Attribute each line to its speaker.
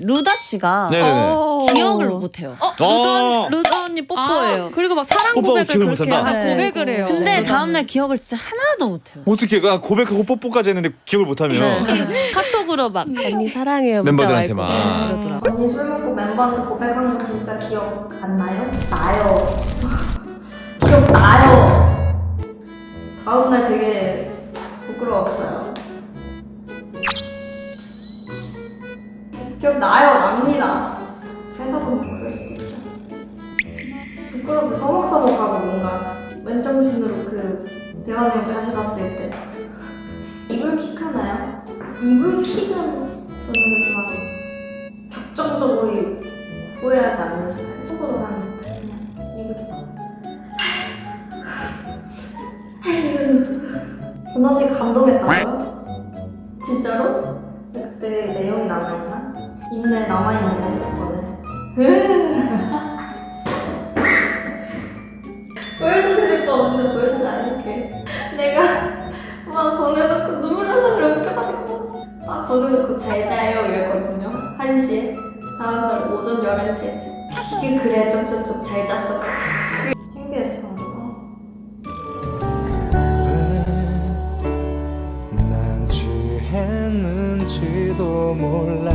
Speaker 1: 루다 씨가
Speaker 2: 네네네.
Speaker 3: 어.
Speaker 1: 기억을 못해요.
Speaker 3: 어,
Speaker 2: 어.
Speaker 3: 루다
Speaker 1: 루다 언니 뽀뽀예요.
Speaker 3: 아, 그리고 막 사랑
Speaker 2: 뽀뽀
Speaker 3: 고백을
Speaker 2: 기억을
Speaker 3: 그렇게
Speaker 2: 못한다?
Speaker 3: 하고
Speaker 1: 네.
Speaker 3: 고백을 해요.
Speaker 1: 근데
Speaker 3: 루다는.
Speaker 1: 다음날 기억을 진짜 하나도 못해요.
Speaker 2: 어떻게 그 고백하고 뽀뽀까지 했는데 기억을 못하면
Speaker 1: 네. 카톡으로 막 언니 사랑해요
Speaker 2: 멤버들한테만.
Speaker 1: 그러더라고.
Speaker 4: 언니 술 먹고 멤버한테 고백한 거 진짜 기억 안 나요? 나요. 기억 나요. 다음날 되게 부끄러웠어요. 기억 나요, 납니다. 생각보면 그럴 수도 있죠. 부끄럽게 서먹서먹하고 뭔가 맨정신으로 그 대화 내용 다시 봤을 때 이불킥 하나요? 이불킥은 저는 그렇게 막 격정적으로 후회하지 않는 스타일 속으로 하는 스타일 그냥 이불킥 언니 감동했다고요? 진짜로? 그때 내용이 남아있나? 있네 남아있네 핸드폰에 보여주고 싶어 근데 보여주지 않을게. 내가 막 보내놓고 눈물 그래 웃겨가지고 딱 보내놓고 잘 자요 이랬거든요. 1시에. 다음날 오전 11시에. 이게 그래 좀좀좀 잘 잤어 방금.
Speaker 5: 난 취했는지도 몰라